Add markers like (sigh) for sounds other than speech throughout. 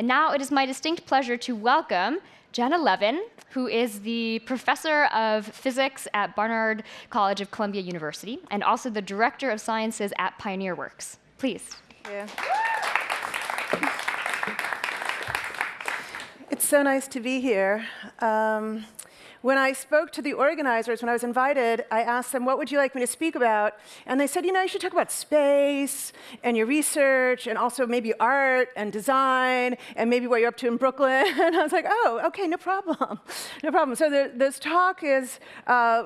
And now it is my distinct pleasure to welcome Janna Levin, who is the professor of physics at Barnard College of Columbia University and also the director of sciences at Pioneer Works. Please. Yeah. It's so nice to be here. Um, when I spoke to the organizers, when I was invited, I asked them, what would you like me to speak about? And they said, you know, you should talk about space and your research and also maybe art and design and maybe what you're up to in Brooklyn. (laughs) And I was like, oh, okay, no problem. No problem. So the, this talk is uh,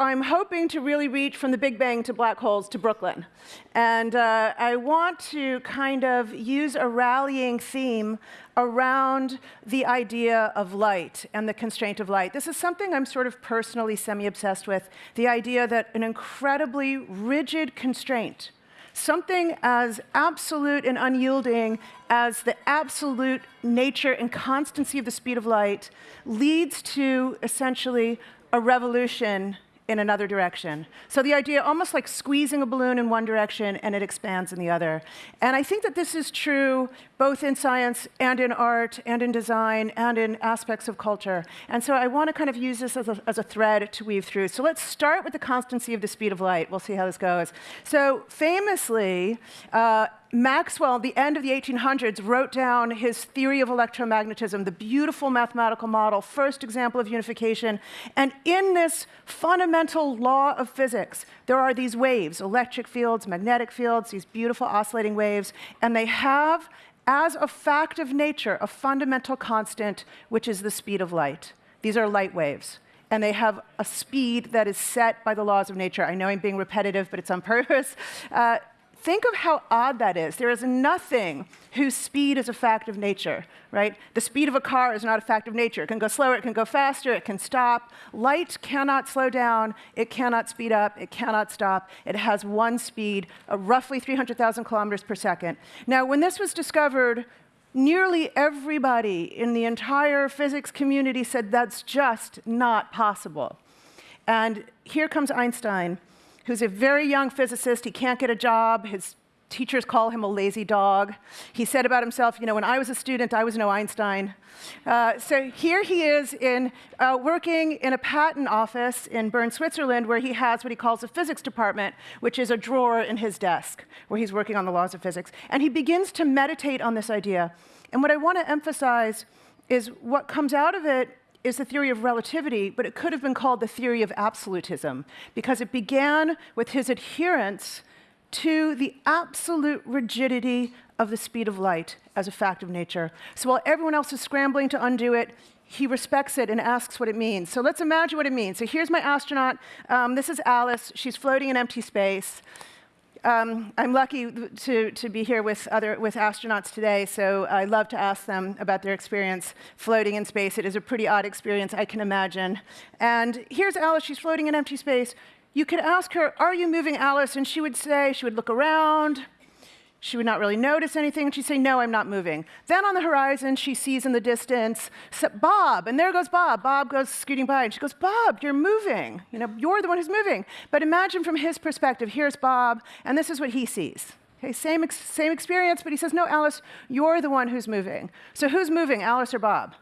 I'm hoping to really reach from the Big Bang to black holes to Brooklyn. And uh, I want to kind of use a rallying theme around the idea of light and the constraint of light. This is something I'm sort of personally semi-obsessed with, the idea that an incredibly rigid constraint, something as absolute and unyielding as the absolute nature and constancy of the speed of light leads to essentially a revolution in another direction. So the idea, almost like squeezing a balloon in one direction and it expands in the other. And I think that this is true both in science and in art and in design and in aspects of culture. And so I want to kind of use this as a, as a thread to weave through. So let's start with the constancy of the speed of light. We'll see how this goes. So famously, uh, Maxwell, at the end of the 1800s, wrote down his theory of electromagnetism, the beautiful mathematical model, first example of unification. And in this fundamental law of physics, there are these waves, electric fields, magnetic fields, these beautiful oscillating waves, and they have, as a fact of nature, a fundamental constant, which is the speed of light. These are light waves and they have a speed that is set by the laws of nature. I know I'm being repetitive, but it's on purpose. Uh, Think of how odd that is. There is nothing whose speed is a fact of nature, right? The speed of a car is not a fact of nature. It can go slower, it can go faster, it can stop. Light cannot slow down, it cannot speed up, it cannot stop. It has one speed, roughly 300,000 kilometers per second. Now, when this was discovered, nearly everybody in the entire physics community said that's just not possible. And here comes Einstein who's a very young physicist. He can't get a job. His teachers call him a lazy dog. He said about himself, you know, when I was a student, I was no Einstein. Uh, so here he is in, uh, working in a patent office in Bern, Switzerland, where he has what he calls a physics department, which is a drawer in his desk, where he's working on the laws of physics. And he begins to meditate on this idea. And what I want to emphasize is what comes out of it is the theory of relativity, but it could have been called the theory of absolutism, because it began with his adherence to the absolute rigidity of the speed of light as a fact of nature. So while everyone else is scrambling to undo it, he respects it and asks what it means. So let's imagine what it means. So here's my astronaut. Um, this is Alice. She's floating in empty space. Um, I'm lucky to, to be here with, other, with astronauts today, so I love to ask them about their experience floating in space. It is a pretty odd experience, I can imagine. And here's Alice, she's floating in empty space. You could ask her, are you moving, Alice? And she would say, she would look around, she would not really notice anything, and she'd say, no, I'm not moving. Then on the horizon, she sees in the distance, Bob, and there goes Bob. Bob goes scooting by, and she goes, Bob, you're moving. You know, you're the one who's moving. But imagine from his perspective, here's Bob, and this is what he sees. Okay, same, ex same experience, but he says, no, Alice, you're the one who's moving. So who's moving, Alice or Bob?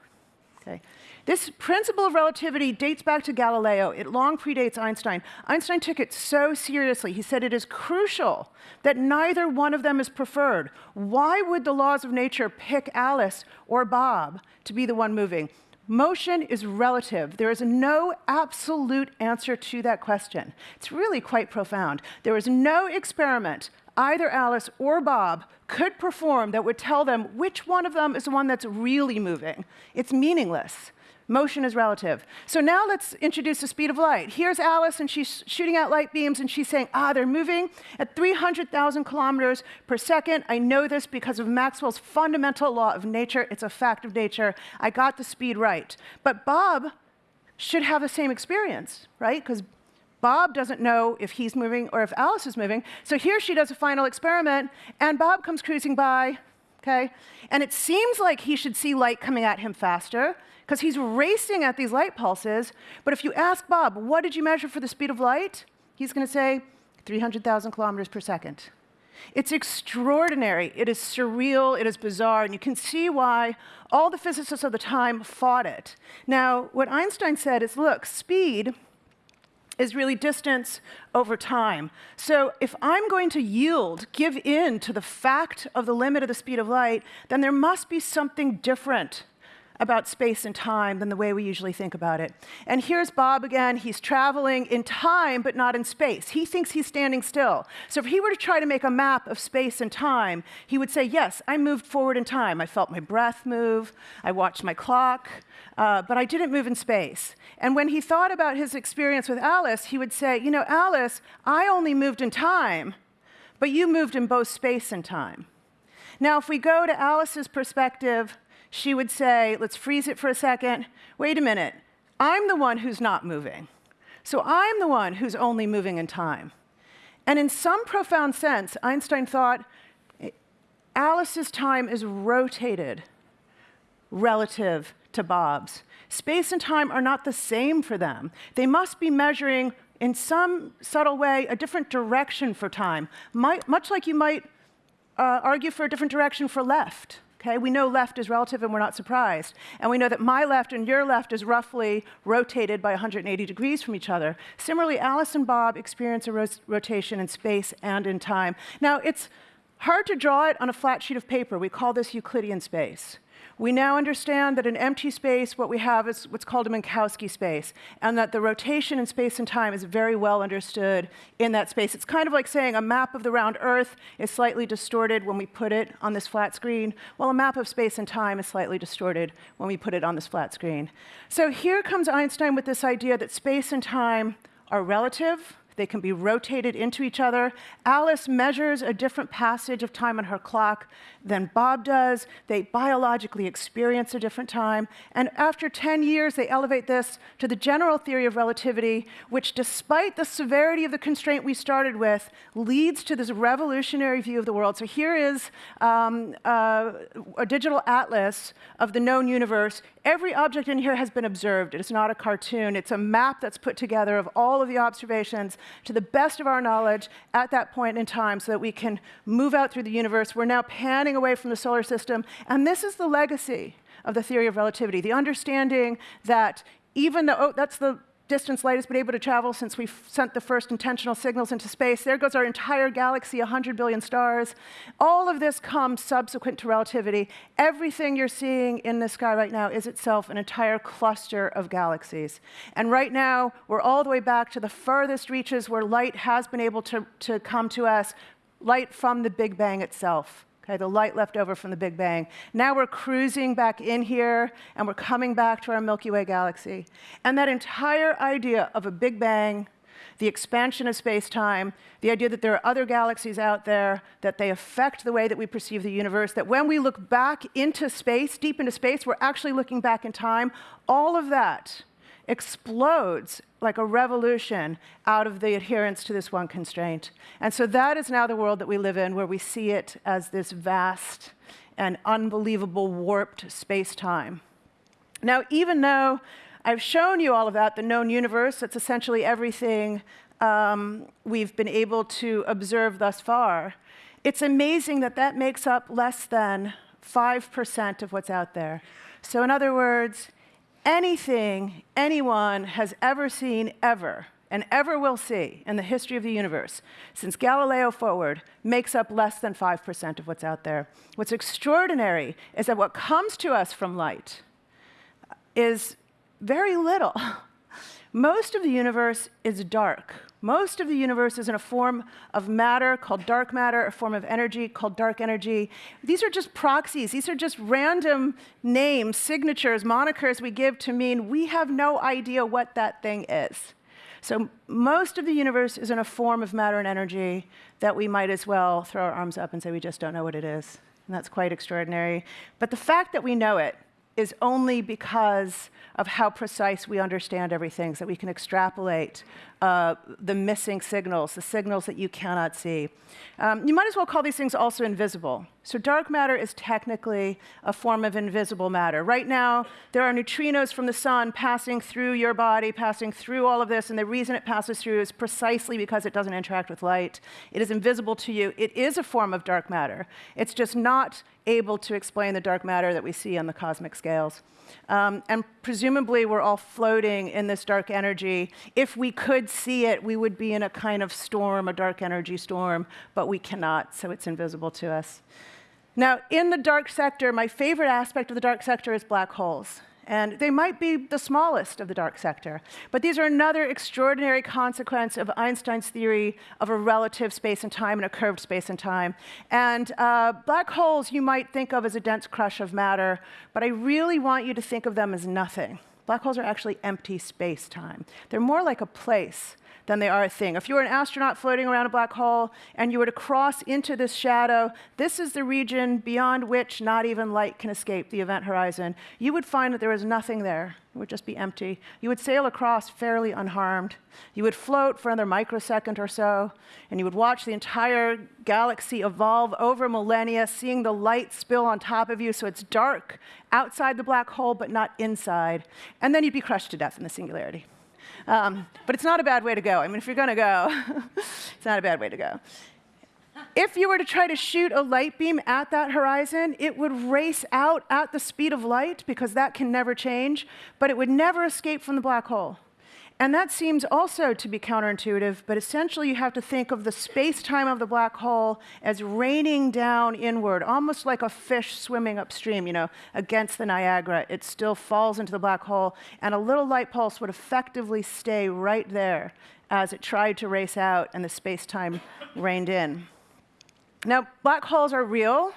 Okay. This principle of relativity dates back to Galileo. It long predates Einstein. Einstein took it so seriously. He said it is crucial that neither one of them is preferred. Why would the laws of nature pick Alice or Bob to be the one moving? Motion is relative. There is no absolute answer to that question. It's really quite profound. There is no experiment either Alice or Bob could perform that would tell them which one of them is the one that's really moving. It's meaningless. Motion is relative. So now let's introduce the speed of light. Here's Alice, and she's shooting out light beams, and she's saying, ah, they're moving at 300,000 kilometers per second. I know this because of Maxwell's fundamental law of nature. It's a fact of nature. I got the speed right. But Bob should have the same experience, right? Because Bob doesn't know if he's moving or if Alice is moving. So here she does a final experiment, and Bob comes cruising by, okay? And it seems like he should see light coming at him faster, because he's racing at these light pulses. But if you ask Bob, what did you measure for the speed of light? He's going to say 300,000 kilometers per second. It's extraordinary. It is surreal. It is bizarre. And you can see why all the physicists of the time fought it. Now, what Einstein said is look, speed is really distance over time. So if I'm going to yield, give in to the fact of the limit of the speed of light, then there must be something different about space and time than the way we usually think about it. And here's Bob again. He's traveling in time, but not in space. He thinks he's standing still. So if he were to try to make a map of space and time, he would say, yes, I moved forward in time. I felt my breath move. I watched my clock. Uh, but I didn't move in space. And when he thought about his experience with Alice, he would say, you know, Alice, I only moved in time, but you moved in both space and time. Now, if we go to Alice's perspective, she would say, let's freeze it for a second. Wait a minute, I'm the one who's not moving. So I'm the one who's only moving in time. And in some profound sense, Einstein thought Alice's time is rotated relative to Bob's. Space and time are not the same for them. They must be measuring, in some subtle way, a different direction for time, much like you might uh, argue for a different direction for left. Okay, we know left is relative and we're not surprised. And we know that my left and your left is roughly rotated by 180 degrees from each other. Similarly, Alice and Bob experience a ro rotation in space and in time. Now, it's hard to draw it on a flat sheet of paper. We call this Euclidean space. We now understand that in empty space, what we have is what's called a Minkowski space, and that the rotation in space and time is very well understood in that space. It's kind of like saying a map of the round Earth is slightly distorted when we put it on this flat screen, while a map of space and time is slightly distorted when we put it on this flat screen. So here comes Einstein with this idea that space and time are relative, they can be rotated into each other. Alice measures a different passage of time on her clock than Bob does. They biologically experience a different time. And after 10 years, they elevate this to the general theory of relativity, which, despite the severity of the constraint we started with, leads to this revolutionary view of the world. So here is um, uh, a digital atlas of the known universe. Every object in here has been observed. It is not a cartoon. It's a map that's put together of all of the observations to the best of our knowledge at that point in time so that we can move out through the universe. We're now panning away from the solar system. And this is the legacy of the theory of relativity, the understanding that even though, oh, that's the distance light has been able to travel since we sent the first intentional signals into space. There goes our entire galaxy, 100 billion stars. All of this comes subsequent to relativity. Everything you're seeing in the sky right now is itself an entire cluster of galaxies. And right now, we're all the way back to the furthest reaches where light has been able to, to come to us, light from the Big Bang itself okay, the light left over from the Big Bang. Now we're cruising back in here, and we're coming back to our Milky Way galaxy. And that entire idea of a Big Bang, the expansion of space-time, the idea that there are other galaxies out there, that they affect the way that we perceive the universe, that when we look back into space, deep into space, we're actually looking back in time, all of that explodes like a revolution out of the adherence to this one constraint. And so that is now the world that we live in, where we see it as this vast and unbelievable warped space-time. Now, even though I've shown you all of that, the known universe, that's essentially everything um, we've been able to observe thus far, it's amazing that that makes up less than 5% of what's out there. So in other words, anything anyone has ever seen ever and ever will see in the history of the universe since Galileo forward makes up less than 5% of what's out there. What's extraordinary is that what comes to us from light is very little. (laughs) Most of the universe is dark. Most of the universe is in a form of matter called dark matter, a form of energy called dark energy. These are just proxies. These are just random names, signatures, monikers we give to mean we have no idea what that thing is. So most of the universe is in a form of matter and energy that we might as well throw our arms up and say we just don't know what it is. And that's quite extraordinary. But the fact that we know it is only because of how precise we understand everything, so that we can extrapolate uh, the missing signals, the signals that you cannot see. Um, you might as well call these things also invisible. So dark matter is technically a form of invisible matter. Right now, there are neutrinos from the sun passing through your body, passing through all of this, and the reason it passes through is precisely because it doesn't interact with light. It is invisible to you. It is a form of dark matter. It's just not able to explain the dark matter that we see on the cosmic scales. Um, and presumably, we're all floating in this dark energy. If we could see it, we would be in a kind of storm, a dark energy storm, but we cannot, so it's invisible to us. Now, in the dark sector, my favorite aspect of the dark sector is black holes. And they might be the smallest of the dark sector. But these are another extraordinary consequence of Einstein's theory of a relative space and time and a curved space and time. And uh, black holes you might think of as a dense crush of matter, but I really want you to think of them as nothing. Black holes are actually empty space time. They're more like a place than they are a thing. If you were an astronaut floating around a black hole and you were to cross into this shadow, this is the region beyond which not even light can escape, the event horizon. You would find that there is nothing there. It would just be empty. You would sail across fairly unharmed. You would float for another microsecond or so, and you would watch the entire galaxy evolve over millennia, seeing the light spill on top of you so it's dark outside the black hole but not inside. And then you'd be crushed to death in the singularity. Um, but it's not a bad way to go. I mean, if you're going to go, (laughs) it's not a bad way to go. If you were to try to shoot a light beam at that horizon, it would race out at the speed of light because that can never change, but it would never escape from the black hole. And that seems also to be counterintuitive, but essentially you have to think of the space-time of the black hole as raining down inward, almost like a fish swimming upstream, you know, against the Niagara. It still falls into the black hole, and a little light pulse would effectively stay right there as it tried to race out and the space-time rained in. Now, black holes are real.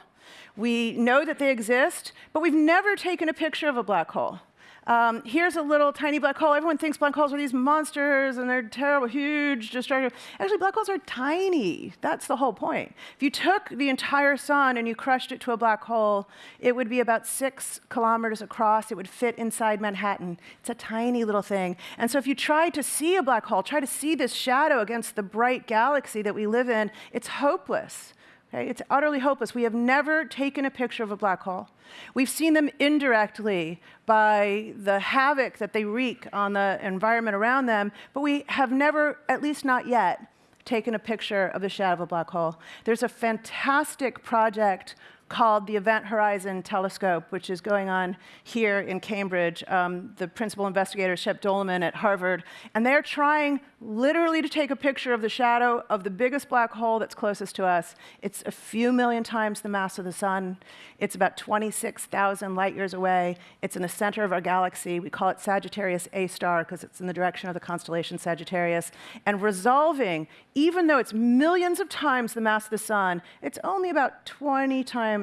We know that they exist, but we've never taken a picture of a black hole. Um, here's a little tiny black hole. Everyone thinks black holes are these monsters and they're terrible, huge, destructive. Actually, black holes are tiny. That's the whole point. If you took the entire sun and you crushed it to a black hole, it would be about six kilometers across. It would fit inside Manhattan. It's a tiny little thing. And so if you try to see a black hole, try to see this shadow against the bright galaxy that we live in, it's hopeless. Okay? It's utterly hopeless. We have never taken a picture of a black hole. We've seen them indirectly by the havoc that they wreak on the environment around them, but we have never, at least not yet, taken a picture of the shadow of a black hole. There's a fantastic project called the Event Horizon Telescope, which is going on here in Cambridge. Um, the principal investigator, Shep Doeleman at Harvard, and they're trying literally to take a picture of the shadow of the biggest black hole that's closest to us. It's a few million times the mass of the sun. It's about 26,000 light years away. It's in the center of our galaxy. We call it Sagittarius A star because it's in the direction of the constellation Sagittarius. And resolving, even though it's millions of times the mass of the sun, it's only about 20 times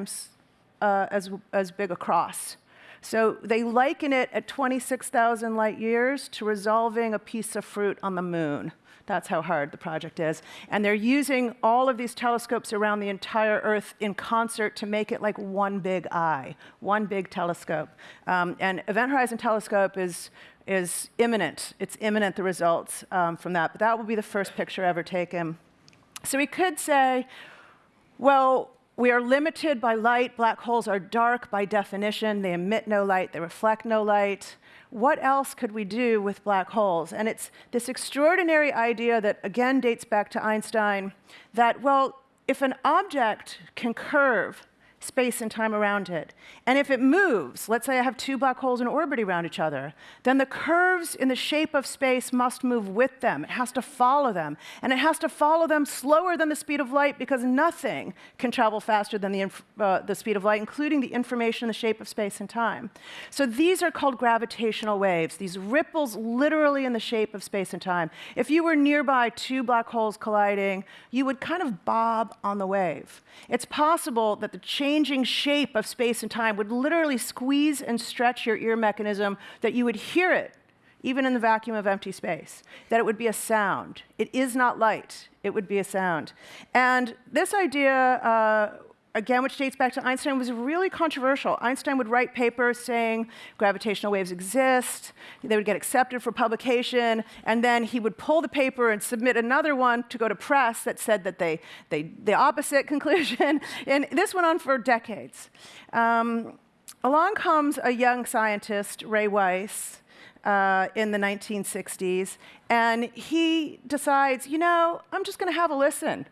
uh, as, as big across. So they liken it at 26,000 light years to resolving a piece of fruit on the moon. That's how hard the project is. And they're using all of these telescopes around the entire Earth in concert to make it like one big eye, one big telescope. Um, and Event Horizon Telescope is, is imminent. It's imminent, the results um, from that. But that will be the first picture ever taken. So we could say, well, we are limited by light. Black holes are dark by definition. They emit no light, they reflect no light. What else could we do with black holes? And it's this extraordinary idea that, again, dates back to Einstein that, well, if an object can curve space and time around it. And if it moves, let's say I have two black holes in orbit around each other, then the curves in the shape of space must move with them. It has to follow them. And it has to follow them slower than the speed of light because nothing can travel faster than the, uh, the speed of light, including the information in the shape of space and time. So these are called gravitational waves, these ripples literally in the shape of space and time. If you were nearby two black holes colliding, you would kind of bob on the wave. It's possible that the change changing shape of space and time would literally squeeze and stretch your ear mechanism that you would hear it even in the vacuum of empty space, that it would be a sound. It is not light, it would be a sound. And this idea, uh, again, which dates back to Einstein, was really controversial. Einstein would write papers saying gravitational waves exist, they would get accepted for publication, and then he would pull the paper and submit another one to go to press that said that they, they the opposite (laughs) conclusion. and this went on for decades. Um, along comes a young scientist, Ray Weiss, uh, in the 1960s, and he decides, you know, I'm just going to have a listen.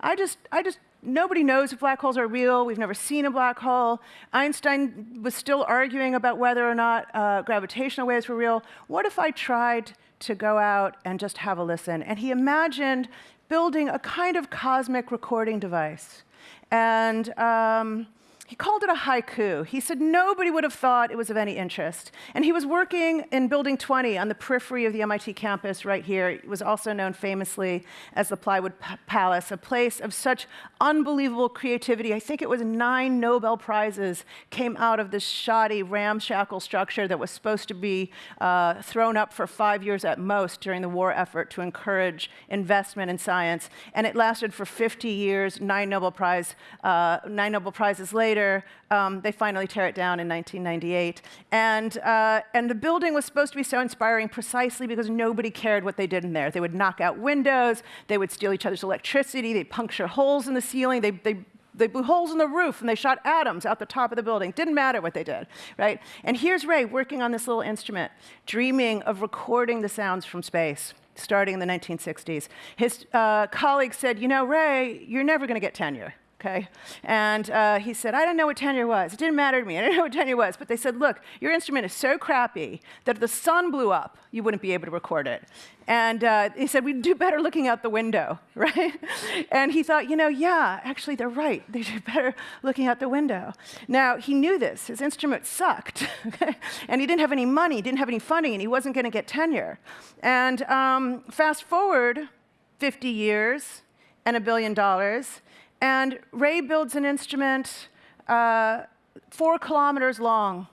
I just, I just, nobody knows if black holes are real. We've never seen a black hole. Einstein was still arguing about whether or not uh, gravitational waves were real. What if I tried to go out and just have a listen? And he imagined building a kind of cosmic recording device. And um, he called it a haiku. He said nobody would have thought it was of any interest. And he was working in Building 20 on the periphery of the MIT campus right here. It was also known famously as the Plywood Palace, a place of such unbelievable creativity. I think it was nine Nobel Prizes came out of this shoddy, ramshackle structure that was supposed to be uh, thrown up for five years at most during the war effort to encourage investment in science. And it lasted for 50 years, nine Nobel, Prize, uh, nine Nobel Prizes later later, um, they finally tear it down in 1998. And, uh, and the building was supposed to be so inspiring precisely because nobody cared what they did in there. They would knock out windows, they would steal each other's electricity, they'd puncture holes in the ceiling, they, they they blew holes in the roof and they shot atoms out the top of the building. Didn't matter what they did, right? And here's Ray working on this little instrument, dreaming of recording the sounds from space, starting in the 1960s. His uh, colleague said, you know, Ray, you're never going to get tenure okay? And uh, he said, I don't know what tenure was. It didn't matter to me. I didn't know what tenure was. But they said, look, your instrument is so crappy that if the sun blew up, you wouldn't be able to record it. And uh, he said, we'd do better looking out the window, (laughs) right? and he thought, you know, yeah, actually, they're right. They do better looking out the window. Now, he knew this. His instrument sucked. (laughs) and he didn't have any money, didn't have any funding, and he wasn't going to get tenure. And um, fast forward 50 years and a billion dollars, and Ray builds an instrument uh, four kilometers long,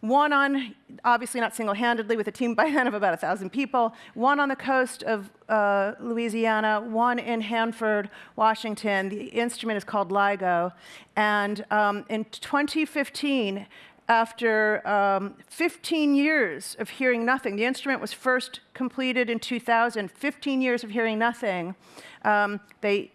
one on, obviously not single-handedly, with a team (laughs) by then of about 1,000 people, one on the coast of uh, Louisiana, one in Hanford, Washington. The instrument is called LIGO. And um, in 2015, after um, 15 years of hearing nothing, the instrument was first completed in 2000, 15 years of hearing nothing, um, they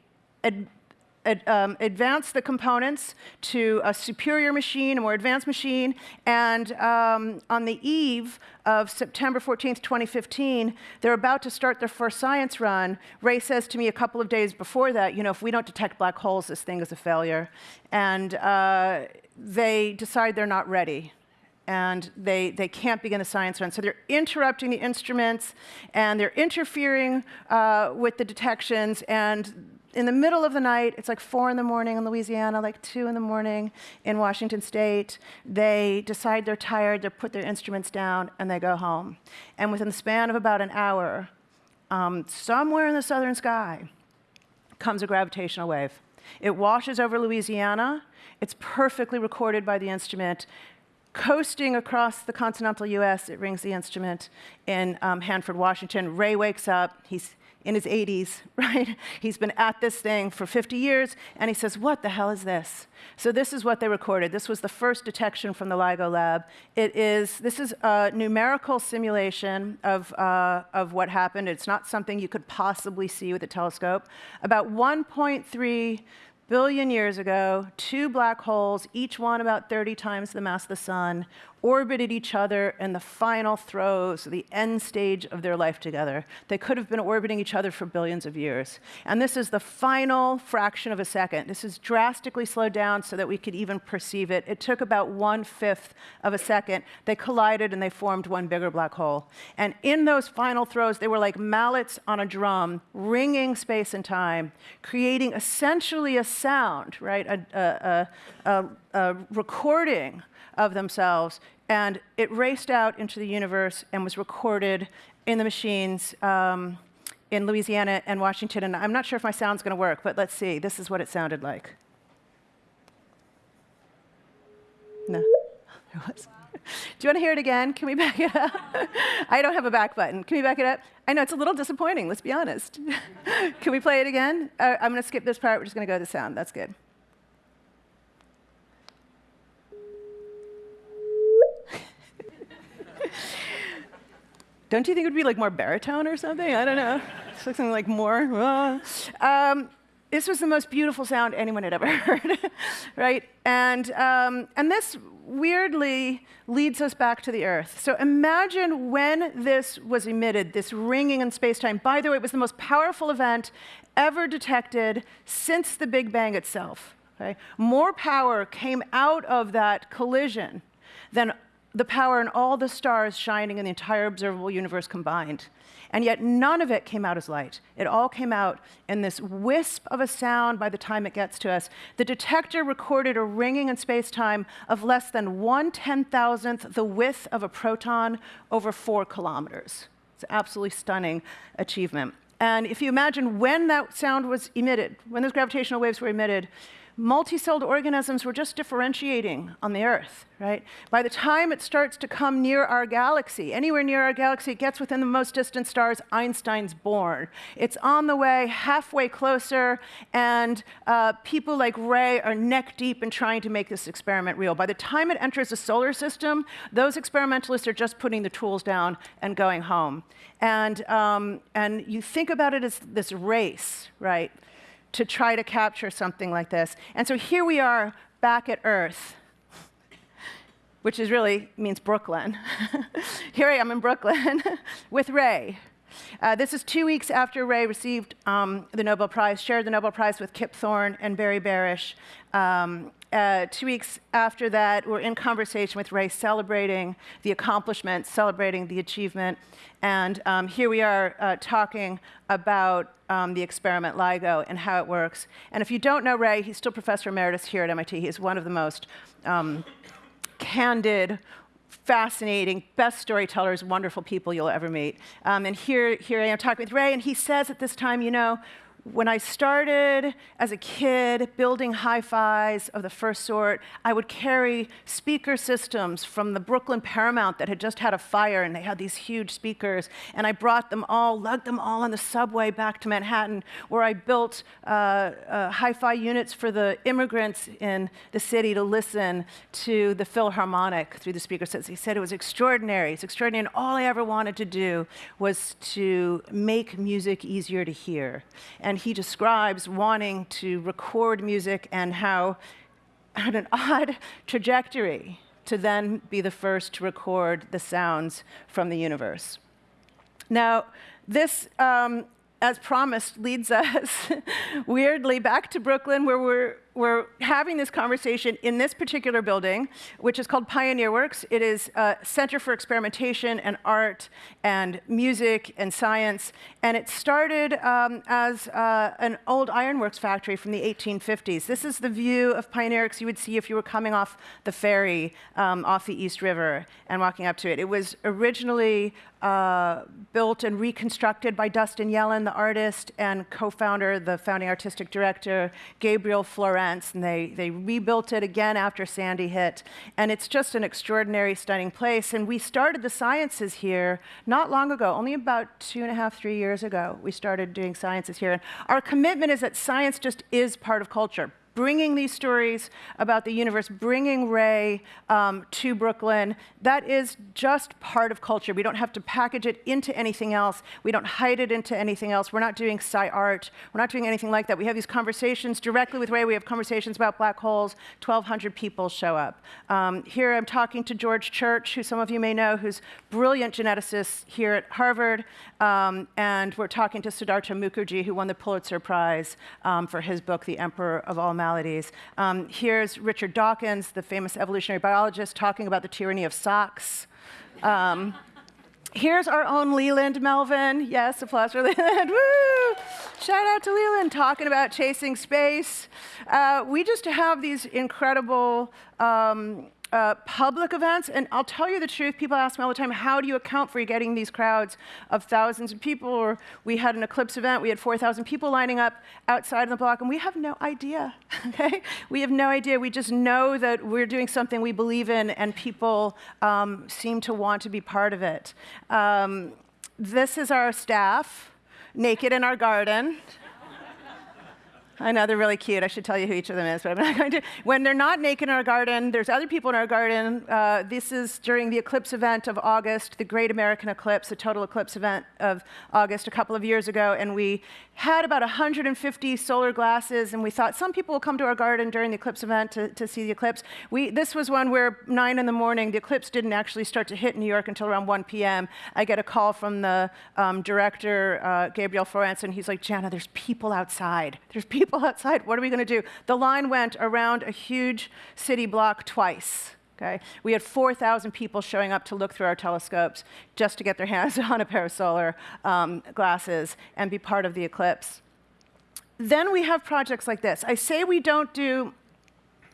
ad, um, advance the components to a superior machine, a more advanced machine, and um, on the eve of September 14th, 2015, they're about to start their first science run. Ray says to me a couple of days before that, you know, if we don't detect black holes, this thing is a failure. And uh, they decide they're not ready and they, they can't begin the science run. So they're interrupting the instruments, and they're interfering uh, with the detections, and in the middle of the night, it's like four in the morning in Louisiana, like two in the morning in Washington State. They decide they're tired, they put their instruments down, and they go home. And within the span of about an hour, um, somewhere in the southern sky comes a gravitational wave. It washes over Louisiana. It's perfectly recorded by the instrument. Coasting across the continental US, it rings the instrument in um, Hanford, Washington. Ray wakes up. He's in his 80s, (laughs) right? He's been at this thing for 50 years, and he says, what the hell is this? So this is what they recorded. This was the first detection from the LIGO lab. It is, this is a numerical simulation of, uh, of what happened. It's not something you could possibly see with a telescope. About 1.3 billion years ago, two black holes, each one about 30 times the mass of the sun, orbited each other in the final throes, the end stage of their life together. They could have been orbiting each other for billions of years. And this is the final fraction of a second. This is drastically slowed down so that we could even perceive it. It took about one-fifth of a second. They collided and they formed one bigger black hole. And in those final throes, they were like mallets on a drum, ringing space and time, creating essentially a sound, right? A, a, a, a recording of themselves. And it raced out into the universe and was recorded in the machines um, in Louisiana and Washington. And I'm not sure if my sound's going to work, but let's see. This is what it sounded like. No, (laughs) there was. Do you want to hear it again? Can we back it up? (laughs) I don't have a back button. Can we back it up? I know it's a little disappointing, let's be honest. (laughs) Can we play it again? Uh, I'm going to skip this part. We're just going to go to the sound. That's good. Don't you think it would be like more baritone or something? I don't know. Something like more. Uh. Um, this was the most beautiful sound anyone had ever (laughs) heard, right? And, um, and this weirdly leads us back to the Earth. So imagine when this was emitted, this ringing in space-time. By the way, it was the most powerful event ever detected since the Big Bang itself. Okay? More power came out of that collision than the power in all the stars shining in the entire observable universe combined. And yet none of it came out as light. It all came out in this wisp of a sound by the time it gets to us. The detector recorded a ringing in space-time of less than one ten-thousandth the width of a proton over four kilometers. It's an absolutely stunning achievement. And if you imagine when that sound was emitted, when those gravitational waves were emitted, multicelled organisms were just differentiating on the Earth, right? By the time it starts to come near our galaxy, anywhere near our galaxy, it gets within the most distant stars, Einstein's born. It's on the way, halfway closer, and uh, people like Ray are neck deep in trying to make this experiment real. By the time it enters the solar system, those experimentalists are just putting the tools down and going home. And, um, and you think about it as this race, right? To try to capture something like this. And so here we are back at Earth, which is really means Brooklyn. (laughs) here I am in Brooklyn (laughs) with Ray. Uh, this is two weeks after Ray received um, the Nobel Prize, shared the Nobel Prize with Kip Thorne and Barry Barish. Um, uh, two weeks after that, we're in conversation with Ray, celebrating the accomplishment, celebrating the achievement. And um, here we are uh, talking about um, the experiment LIGO and how it works. And if you don't know Ray, he's still professor emeritus here at MIT. He's one of the most um, candid, fascinating, best storytellers, wonderful people you'll ever meet. Um, and here, here I am talking with Ray, and he says at this time, you know, when I started as a kid building hi-fis of the first sort, I would carry speaker systems from the Brooklyn Paramount that had just had a fire, and they had these huge speakers. And I brought them all, lugged them all on the subway back to Manhattan, where I built uh, uh, hi-fi units for the immigrants in the city to listen to the Philharmonic through the speaker systems. He said it was extraordinary. It's extraordinary, and all I ever wanted to do was to make music easier to hear. And and he describes wanting to record music and how had an (laughs) odd trajectory to then be the first to record the sounds from the universe. Now, this um, as promised, leads (laughs) us weirdly back to Brooklyn, where we're, we're having this conversation in this particular building, which is called Pioneer Works. It is a center for experimentation and art and music and science. And it started um, as uh, an old ironworks factory from the 1850s. This is the view of Pioneer Works you would see if you were coming off the ferry um, off the East River and walking up to it. It was originally uh, built and reconstructed by Dustin Yellin, the artist and co-founder, the founding artistic director, Gabriel And they, they rebuilt it again after Sandy hit. And it's just an extraordinary, stunning place. And we started the sciences here not long ago, only about two and a half, three years ago, we started doing sciences here. And our commitment is that science just is part of culture bringing these stories about the universe, bringing Ray um, to Brooklyn, that is just part of culture. We don't have to package it into anything else. We don't hide it into anything else. We're not doing sci art. We're not doing anything like that. We have these conversations directly with Ray. We have conversations about black holes. 1,200 people show up. Um, here I'm talking to George Church, who some of you may know, who's brilliant geneticist here at Harvard. Um, and we're talking to Siddhartha Mukherjee, who won the Pulitzer Prize um, for his book, The Emperor of All maladies. Um, here's Richard Dawkins, the famous evolutionary biologist, talking about the tyranny of socks. Um, here's our own Leland Melvin. Yes, applause for Leland. (laughs) Woo! Shout out to Leland, talking about chasing space. Uh, we just have these incredible um, uh, public events, and I'll tell you the truth, people ask me all the time, how do you account for getting these crowds of thousands of people? Or we had an eclipse event, we had 4,000 people lining up outside of the block, and we have no idea, (laughs) okay? We have no idea. We just know that we're doing something we believe in, and people um, seem to want to be part of it. Um, this is our staff, naked in our garden. I know they're really cute. I should tell you who each of them is, but I'm not (laughs) going to. When they're not naked in our garden, there's other people in our garden. Uh, this is during the eclipse event of August, the Great American Eclipse, the total eclipse event of August a couple of years ago, and we had about 150 solar glasses, and we thought some people will come to our garden during the eclipse event to, to see the eclipse. We, this was one where 9 in the morning, the eclipse didn't actually start to hit New York until around 1 p.m. I get a call from the um, director, uh, Gabriel Florenz, and he's like, Janna, there's people outside. There's people outside. What are we going to do? The line went around a huge city block twice. Okay? We had 4,000 people showing up to look through our telescopes just to get their hands (laughs) on a pair of solar um, glasses and be part of the eclipse. Then we have projects like this. I say we don't do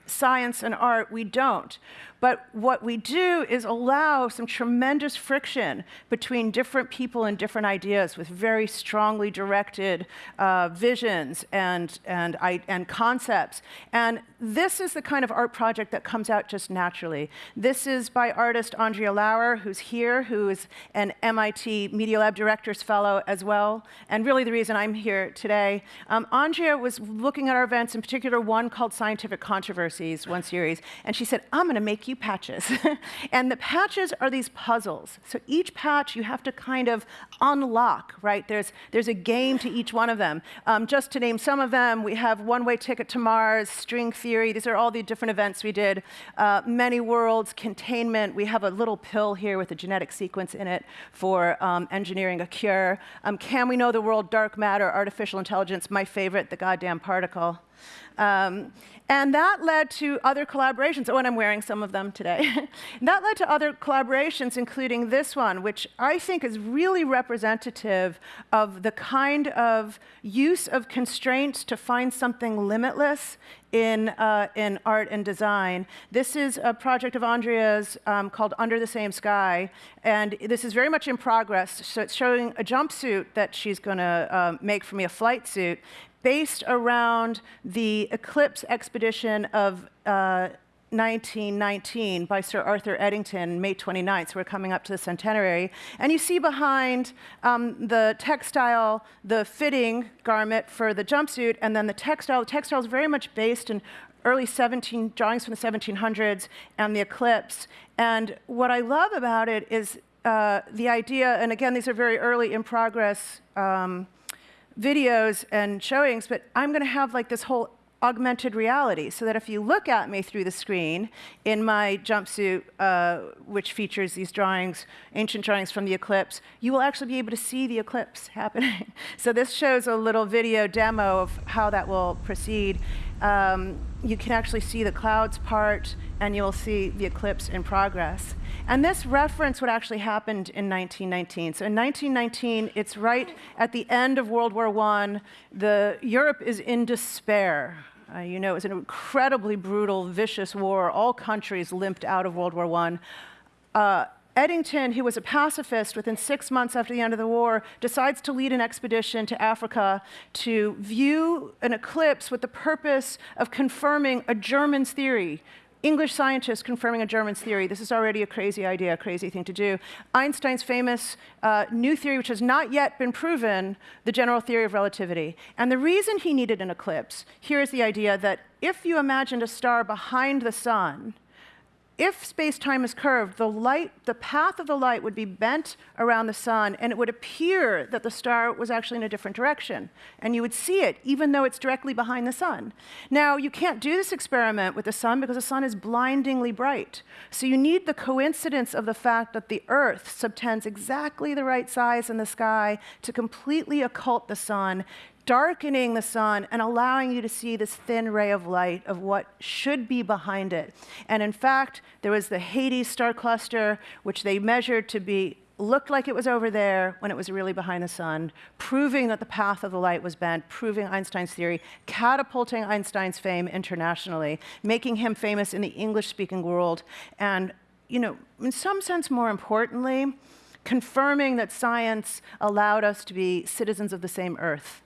science and art, we don't. But what we do is allow some tremendous friction between different people and different ideas with very strongly directed uh, visions and, and, and concepts. And this is the kind of art project that comes out just naturally. This is by artist Andrea Lauer, who's here, who is an MIT Media Lab Director's Fellow as well, and really the reason I'm here today. Um, Andrea was looking at our events, in particular one called Scientific Controversies, one series, and she said, I'm going to make you patches. (laughs) and the patches are these puzzles. So each patch you have to kind of unlock, right? There's, there's a game to each one of them. Um, just to name some of them, we have One Way Ticket to Mars, String Theory. These are all the different events we did. Uh, many Worlds, Containment. We have a little pill here with a genetic sequence in it for um, engineering a cure. Um, can we know the world? Dark matter, artificial intelligence. My favorite, the goddamn particle. Um, and that led to other collaborations. Oh, and I'm wearing some of them today. (laughs) that led to other collaborations, including this one, which I think is really representative of the kind of use of constraints to find something limitless in, uh, in art and design. This is a project of Andrea's um, called Under the Same Sky, and this is very much in progress. So it's showing a jumpsuit that she's going to uh, make for me, a flight suit, based around the Eclipse expedition of uh, 1919 by Sir Arthur Eddington, May 29th. So we're coming up to the centenary. And you see behind um, the textile, the fitting garment for the jumpsuit, and then the textile. The textile is very much based in early 17 drawings from the 1700s and the eclipse. And what I love about it is uh, the idea, and again, these are very early in progress um, videos and showings, but I'm going to have like this whole augmented reality so that if you look at me through the screen in my jumpsuit, uh, which features these drawings, ancient drawings from the eclipse, you will actually be able to see the eclipse (laughs) happening. so this shows a little video demo of how that will proceed. Um, you can actually see the clouds part, and you'll see the eclipse in progress. And this reference what actually happened in 1919. So in 1919, it's right at the end of World War I. The, Europe is in despair. Uh, you know, it was an incredibly brutal, vicious war. All countries limped out of World War I. Uh, Eddington, who was a pacifist within six months after the end of the war, decides to lead an expedition to Africa to view an eclipse with the purpose of confirming a German's theory, English scientists confirming a German's theory. This is already a crazy idea, a crazy thing to do. Einstein's famous uh, new theory, which has not yet been proven, the general theory of relativity. And the reason he needed an eclipse, here is the idea that if you imagined a star behind the sun, if space-time is curved, the light, the path of the light would be bent around the sun, and it would appear that the star was actually in a different direction. And you would see it, even though it's directly behind the sun. Now, you can't do this experiment with the sun because the sun is blindingly bright. So you need the coincidence of the fact that the Earth subtends exactly the right size in the sky to completely occult the sun, darkening the sun and allowing you to see this thin ray of light of what should be behind it. And in fact, there was the Hyades star cluster, which they measured to be looked like it was over there when it was really behind the sun, proving that the path of the light was bent, proving Einstein's theory, catapulting Einstein's fame internationally, making him famous in the English-speaking world, and, you know, in some sense, more importantly, confirming that science allowed us to be citizens of the same earth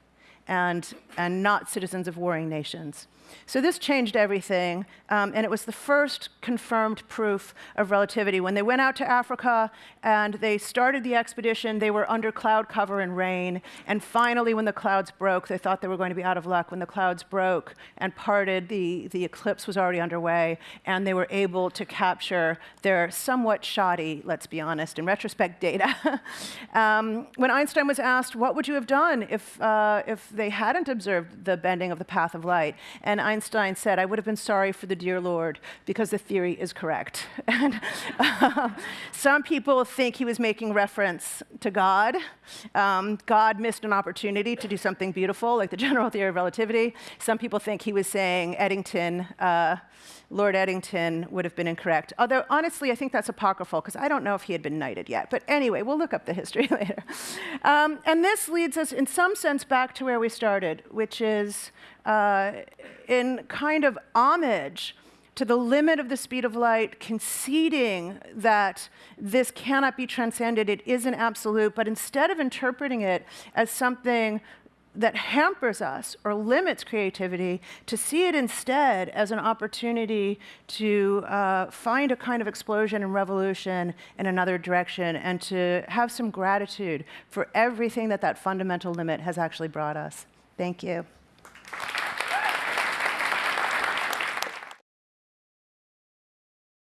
and, and not citizens of warring nations. So this changed everything, um, and it was the first confirmed proof of relativity. When they went out to Africa and they started the expedition, they were under cloud cover and rain. And finally, when the clouds broke, they thought they were going to be out of luck. When the clouds broke and parted, the, the eclipse was already underway, and they were able to capture their somewhat shoddy, let's be honest, in retrospect, data. (laughs) um, when Einstein was asked, what would you have done if, uh, if they hadn't observed the bending of the path of light? And Einstein said, I would have been sorry for the dear Lord because the theory is correct. (laughs) and uh, some people think he was making reference to God. Um, God missed an opportunity to do something beautiful, like the general theory of relativity. Some people think he was saying Eddington. Uh, Lord Eddington would have been incorrect. Although, honestly, I think that's apocryphal because I don't know if he had been knighted yet. But anyway, we'll look up the history (laughs) later. Um, and this leads us, in some sense, back to where we started, which is uh, in kind of homage to the limit of the speed of light, conceding that this cannot be transcended, it is an absolute, but instead of interpreting it as something that hampers us or limits creativity, to see it instead as an opportunity to uh, find a kind of explosion and revolution in another direction and to have some gratitude for everything that that fundamental limit has actually brought us. Thank you.